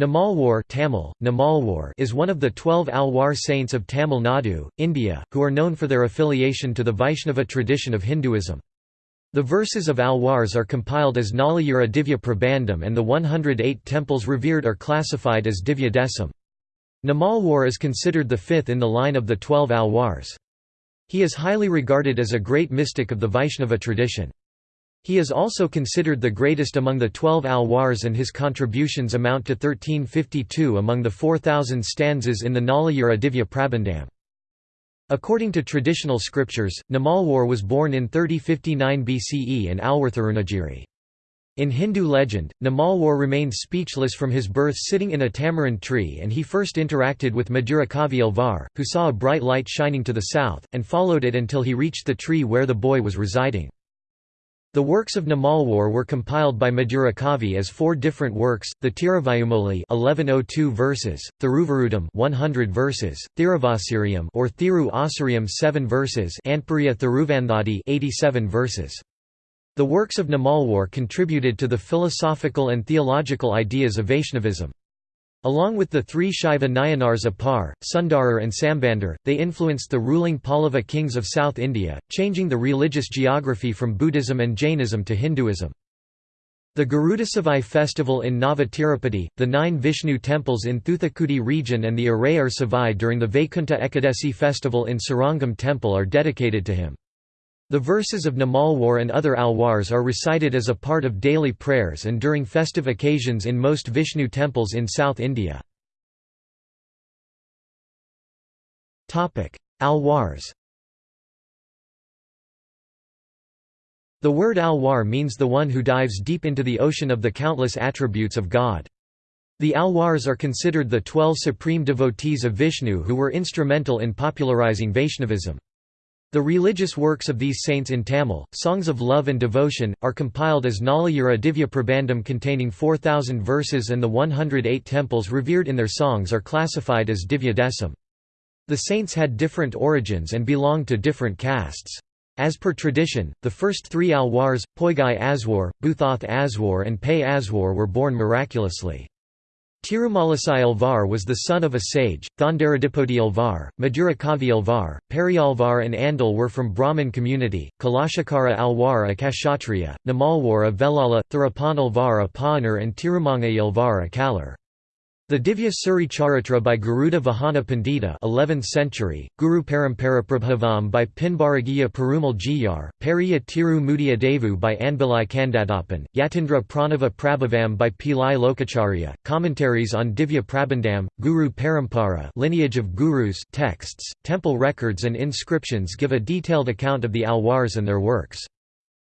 Namalwar Tamil, Namalwar is one of the twelve Alwar saints of Tamil Nadu, India, who are known for their affiliation to the Vaishnava tradition of Hinduism. The verses of Alwars are compiled as Nalayira Divya Prabandham and the 108 temples revered are classified as Divya Desam. Namalwar is considered the fifth in the line of the twelve Alwars. He is highly regarded as a great mystic of the Vaishnava tradition. He is also considered the greatest among the twelve Alwars and his contributions amount to 1352 among the 4,000 stanzas in the Nalayira Divya Prabandham. According to traditional scriptures, Namalwar was born in 3059 BCE in Alwarthirunagari. In Hindu legend, Namalwar remained speechless from his birth sitting in a tamarind tree and he first interacted with Madhurakavi Alvar, who saw a bright light shining to the south, and followed it until he reached the tree where the boy was residing. The works of Namalwar were compiled by Madhurakavi as four different works: the Tiruvayumoli 1102 verses, Thiruvarudam 100 verses, Thiruvasiriam or Thiru Asiriam 7 verses, Antpuriya Thiruvandhadi 87 verses. The works of Namalwar contributed to the philosophical and theological ideas of Vaishnavism. Along with the three Shaiva Nayanars Apar, Sundarar and Sambandar, they influenced the ruling Pallava kings of South India, changing the religious geography from Buddhism and Jainism to Hinduism. The Garudasavai festival in Nava Tirupati, the nine Vishnu temples in Thuthukudi region and the Arayar Savai during the Vaikunta Ekadasi festival in Srirangam temple are dedicated to him. The verses of Namalwar and other alwars are recited as a part of daily prayers and during festive occasions in most Vishnu temples in South India. Alwars The word alwar means the one who dives deep into the ocean of the countless attributes of God. The Alwars are considered the twelve supreme devotees of Vishnu who were instrumental in popularizing Vaishnavism. The religious works of these saints in Tamil, songs of love and devotion, are compiled as Nalayira Divya Prabandham containing 4,000 verses and the 108 temples revered in their songs are classified as Divya Desam. The saints had different origins and belonged to different castes. As per tradition, the first three Alwars, Poigai Alvar, Buthoth Alvar and Pei Alvar were born miraculously. Tirumalasai Alvar was the son of a sage, Thandaradipodi Alvar, Madhurakavi Alvar, Periyalvar and Andal were from Brahmin community, Kulasekara Alvar a Kshatriya, Namalwar a Velala, Thirapan Alvar a Paanar and Tirumangai Alvar a Kalar. The Divya Suri Charitra by Garuda Vahana Pandita 11th century, Guru Paramparaprabhavam by Pinbaragiya Perumal Jiyar, Periya Tiru Mudia Devu by Anbilai Kandadappan, Yatindra Pranava Prabhavam by Pillai Lokacharya, commentaries on Divya Prabandham, Guru Parampara lineage of gurus texts, temple records and inscriptions give a detailed account of the Alwars and their works.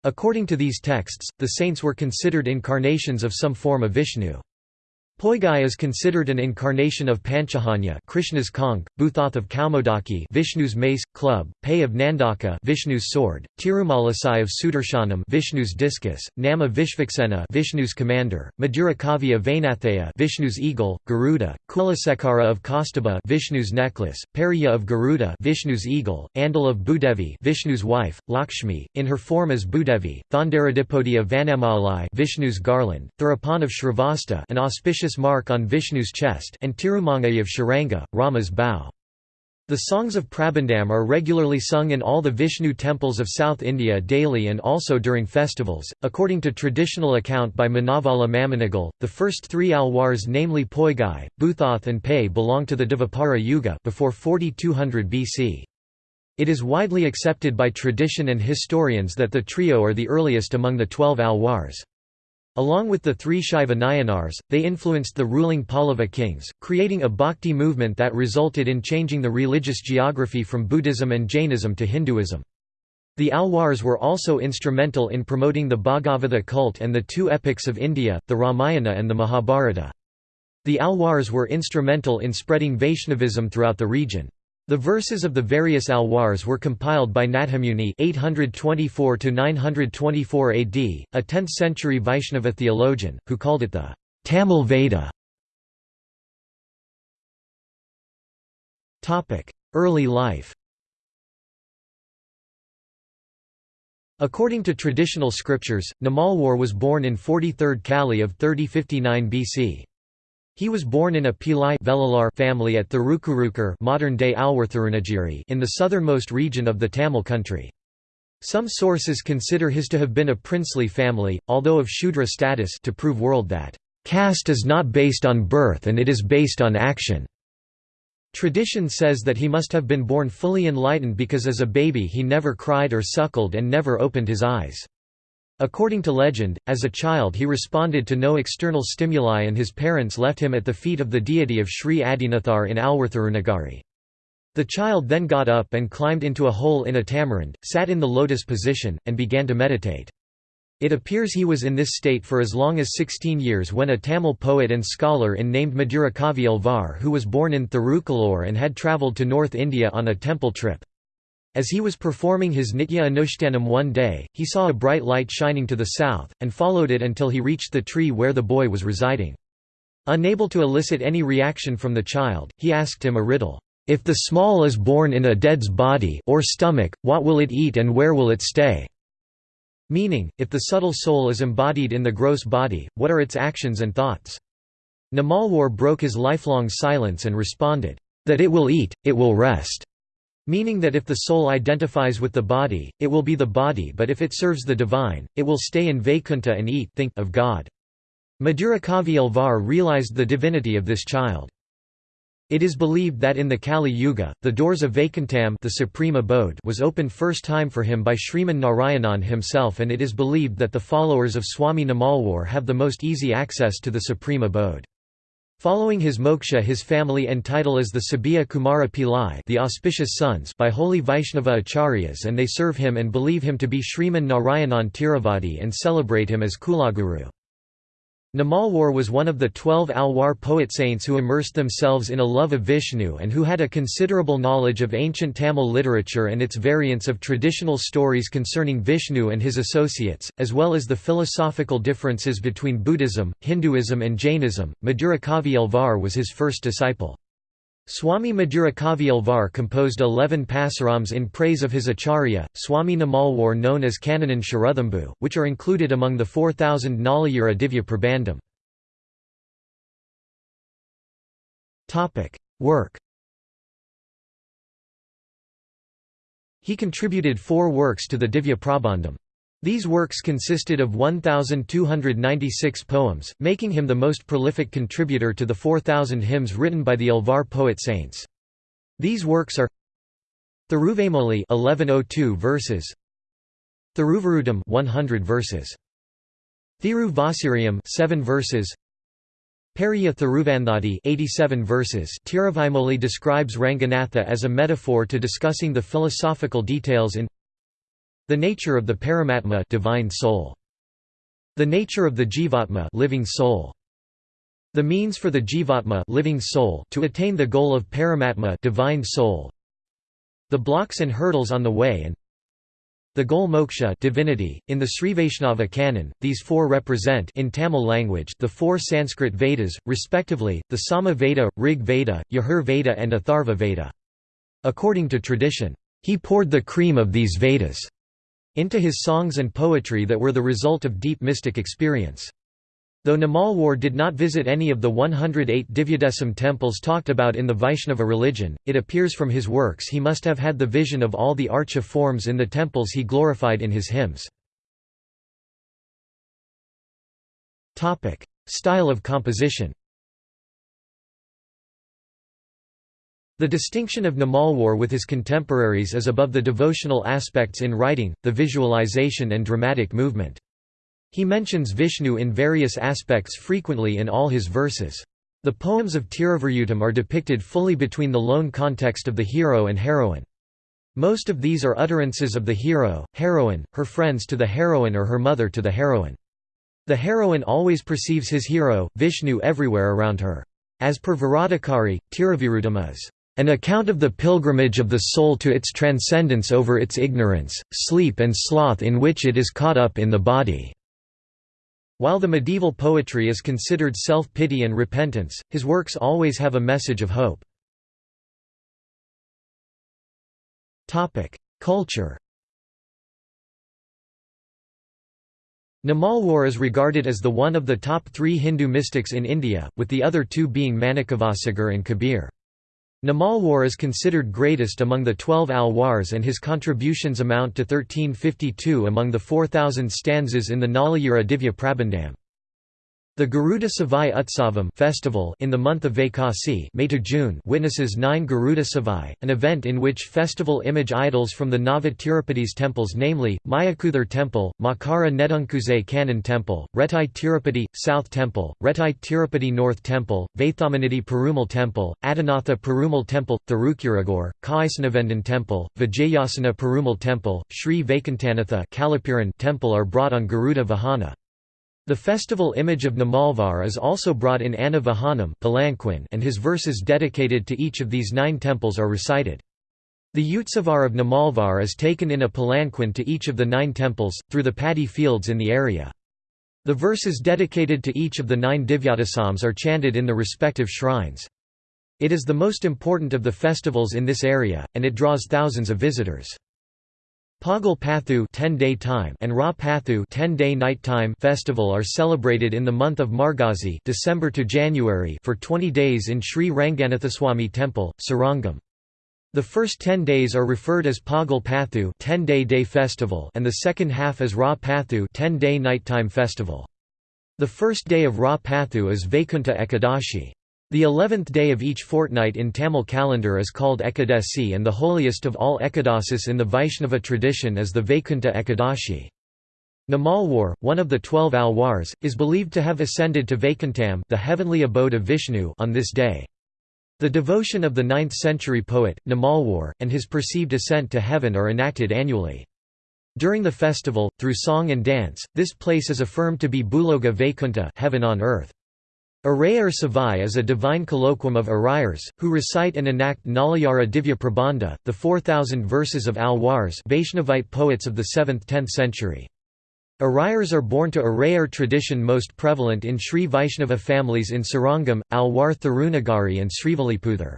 According to these texts, the saints were considered incarnations of some form of Vishnu. Poigai is considered an incarnation of Panchajanya Krishna's conch, Buthoth of Kaumodaki Vishnu's mace, club, Pei of Nandaka Vishnu's sword, Tirumalasai of Sudarshanam Vishnu's discus, Nama Vishvaksena Vishnu's commander, Madhurakavya Vainathaya Vishnu's eagle, Garuda, Kulasekara of Kaustubha Vishnu's necklace, Periya of Garuda Vishnu's eagle, Andal of Bhudevi Vishnu's wife, Lakshmi, in her form as Bhudevi, Thandaradipodi of Vanamalai Vishnu's garland, Thirapan of Shrivatsa an auspicious mark on Vishnu's chest and Tirumangai of Sharanga, Rama's bow. The songs of Prabandham are regularly sung in all the Vishnu temples of South India daily and also during festivals. According to traditional account by Manavala Mamunigal, the first three Alwars namely Poigai, Buthoth and Pei belong to the Dvapara Yuga before 4200 BC. It is widely accepted by tradition and historians that the trio are the earliest among the twelve Alwars. Along with the three Shaiva Nayanars, they influenced the ruling Pallava kings, creating a bhakti movement that resulted in changing the religious geography from Buddhism and Jainism to Hinduism. The Alwars were also instrumental in promoting the Bhagavata cult and the two epics of India, the Ramayana and the Mahabharata. The Alwars were instrumental in spreading Vaishnavism throughout the region. The verses of the various alwars were compiled by Nathamuni 824 AD, a 10th-century Vaishnava theologian, who called it the Tamil Veda. Early life According to traditional scriptures, Namalwar was born in 43rd Kali of 3059 BC. He was born in a Pillai Velalar family at Thirukurukkur modern-day in the southernmost region of the Tamil country. Some sources consider his to have been a princely family, although of Shudra status to prove world that, "...caste is not based on birth and it is based on action." Tradition says that he must have been born fully enlightened because as a baby he never cried or suckled and never opened his eyes. According to legend, as a child he responded to no external stimuli and his parents left him at the feet of the deity of Sri Adinathar in Alwarthirunagari. The child then got up and climbed into a hole in a tamarind, sat in the lotus position, and began to meditate. It appears he was in this state for as long as 16 years when a Tamil poet and scholar in named Madurakavi Alvar who was born in Thirukalur and had travelled to North India on a temple trip. As he was performing his Nitya Anushtanam one day, he saw a bright light shining to the south, and followed it until he reached the tree where the boy was residing. Unable to elicit any reaction from the child, he asked him a riddle, "'If the small is born in a dead's body or stomach, what will it eat and where will it stay?' Meaning, if the subtle soul is embodied in the gross body, what are its actions and thoughts? Namalwar broke his lifelong silence and responded, "'That it will eat, it will rest' Meaning that if the soul identifies with the body, it will be the body but if it serves the divine, it will stay in Vaikuntha and eat think of God. Madurakavi Alvar realized the divinity of this child. It is believed that in the Kali Yuga, the doors of Vaikuntham the supreme abode was opened first time for him by Sriman Narayanan himself and it is believed that the followers of Swami Namalwar have the most easy access to the supreme abode. Following his moksha his family entitle as the Sabia Kumara Pillai the auspicious sons by holy Vaishnava acharyas and they serve him and believe him to be Sriman Narayanan Tiruvadi and celebrate him as Kulaguru. Namalwar was one of the twelve Alwar poet saints who immersed themselves in a love of Vishnu and who had a considerable knowledge of ancient Tamil literature and its variants of traditional stories concerning Vishnu and his associates, as well as the philosophical differences between Buddhism, Hinduism and Jainism. Madurakavi Alvar was his first disciple. Swami Madurakavi Alvar composed eleven pasarams in praise of his acharya, Swami Namalwar known as Kananan Sharuthambhu, which are included among the 4000 Nalayira Divya Prabandham. Work He contributed four works to the Divya Prabandham. These works consisted of 1,296 poems, making him the most prolific contributor to the 4,000 hymns written by the Alvar poet saints. These works are Thiruvamoli 1102 verses. Thiruvarudam 100 verses. Thiru Vasiriam 7 verses. Periya Thiruvandhadi 87 verses. Tiruvimoli describes Ranganatha as a metaphor to discussing the philosophical details in the nature of the Paramatma divine soul. The nature of the Jivatma living soul. The means for the Jivatma living soul to attain the goal of Paramatma divine soul. The blocks and hurdles on the way and the goal moksha divinity. .In the Srivaishnava canon, these four represent in Tamil language the four Sanskrit Vedas, respectively, the Sama Veda, Rig Veda, Yajur Veda and Atharva Veda. According to tradition, he poured the cream of these Vedas into his songs and poetry that were the result of deep mystic experience. Though Namalwar did not visit any of the 108 Divyadesam temples talked about in the Vaishnava religion, it appears from his works he must have had the vision of all the archa forms in the temples he glorified in his hymns. Style of composition The distinction of Namalwar with his contemporaries is above the devotional aspects in writing, the visualization and dramatic movement. He mentions Vishnu in various aspects frequently in all his verses. The poems of Tiruvarutam are depicted fully between the lone context of the hero and heroine. Most of these are utterances of the hero, heroine, her friends to the heroine or her mother to the heroine. The heroine always perceives his hero, Vishnu everywhere around her. As per Viradakari, Tiruvarutam is an account of the pilgrimage of the soul to its transcendence over its ignorance, sleep and sloth in which it is caught up in the body." While the medieval poetry is considered self-pity and repentance, his works always have a message of hope. Culture Namalwar is regarded as the one of the top three Hindu mystics in India, with the other two being Manikavasagar and Kabir. Namalwar is considered greatest among the twelve Alwars and his contributions amount to 1352 among the 4,000 stanzas in the Nalayira Divya Prabandham. The Garuda Savai Utsavam festival in the month of Vaikasi May to June witnesses nine Garuda Savai, an event in which festival image idols from the Nava Tirupati's temples namely, Mayakuthar Temple, Makara Nedunkuze Kannan Temple, Retai Tirupati, South Temple, Retai Tirupati North Temple, Vaithamanidi Perumal Temple, Adinatha Perumal Temple, Thirukuragur, Kaisanavendan Temple, Vijayasana Perumal Temple, Sri Vaikuntanatha Temple are brought on Garuda Vahana. The festival image of Namalvar is also brought in Anna Vahanam and his verses dedicated to each of these nine temples are recited. The Utsavar of Namalvar is taken in a palanquin to each of the nine temples, through the paddy fields in the area. The verses dedicated to each of the nine Divyadesams are chanted in the respective shrines. It is the most important of the festivals in this area, and it draws thousands of visitors. Pagal Pathu 10-day time and Ra Pathu 10-day night time festival are celebrated in the month of Margazi December to January for 20 days in Sri Ranganathaswamy Temple, Srirangam. The first 10 days are referred as Pagal Pathu 10-day day festival and the second half as Ra Pathu 10-day nighttime festival. The first day of Ra Pathu is Vaikunta Ekadashi. The eleventh day of each fortnight in Tamil calendar is called Ekadasi and the holiest of all Ekadasis in the Vaishnava tradition is the Vaikunta Ekadashi. Namalwar, one of the twelve Alwars, is believed to have ascended to Vaikuntham the heavenly abode of Vishnu on this day. The devotion of the 9th-century poet, Namalwar, and his perceived ascent to heaven are enacted annually. During the festival, through song and dance, this place is affirmed to be Bhuloga Vaikunta heaven on earth. Arayar Savai is a divine colloquium of Arayars, who recite and enact Nalayira Divya Prabandha, the 4,000 verses of Alwars Vaishnavite poets of the 7th–10th century. Arayars are born to Arayar tradition most prevalent in Sri Vaishnava families in Srirangam, Alwar Thirunagari and Srivilliputhur.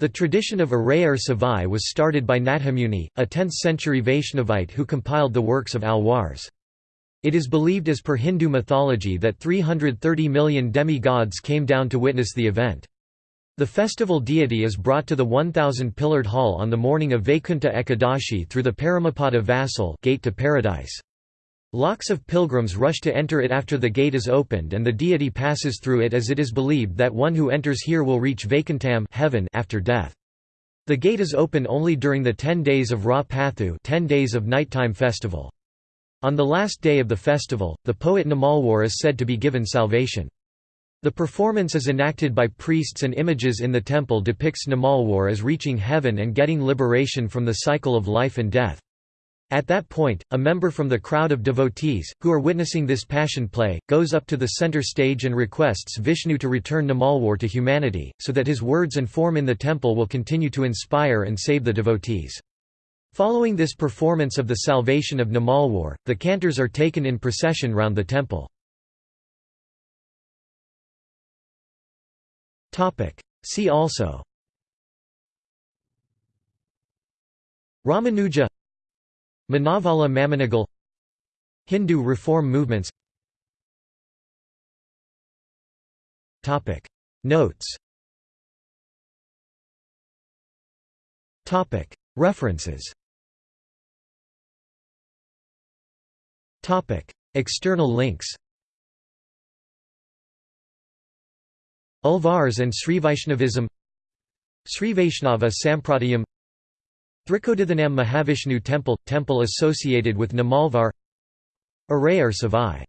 The tradition of Arayar Savai was started by Nathamuni, a 10th-century Vaishnavite who compiled the works of Alwars. It is believed as per Hindu mythology that 330 million demigods came down to witness the event. The festival deity is brought to the 1,000-pillared hall on the morning of Vaikunta Ekadashi through the Paramapada vassal gate to paradise. Lakhs of pilgrims rush to enter it after the gate is opened and the deity passes through it as it is believed that one who enters here will reach Vaikuntham heaven after death. The gate is open only during the 10 days of Ra Pathu 10 days of nighttime festival. On the last day of the festival, the poet Namalwar is said to be given salvation. The performance is enacted by priests and images in the temple depicts Namalwar as reaching heaven and getting liberation from the cycle of life and death. At that point, a member from the crowd of devotees, who are witnessing this passion play, goes up to the center stage and requests Vishnu to return Namalwar to humanity, so that his words and form in the temple will continue to inspire and save the devotees. Following this performance of the salvation of Namalwar, the cantors are taken in procession round the temple. See also. Ramanuja. Manavala Mamunigal. Hindu reform movements. Notes. References Topic: External links. Alvars and Srivaishnavism Srivaishnava Sampradayam Thrikodithanam Mahavishnu Temple – Temple associated with Namalvar Arayar Savai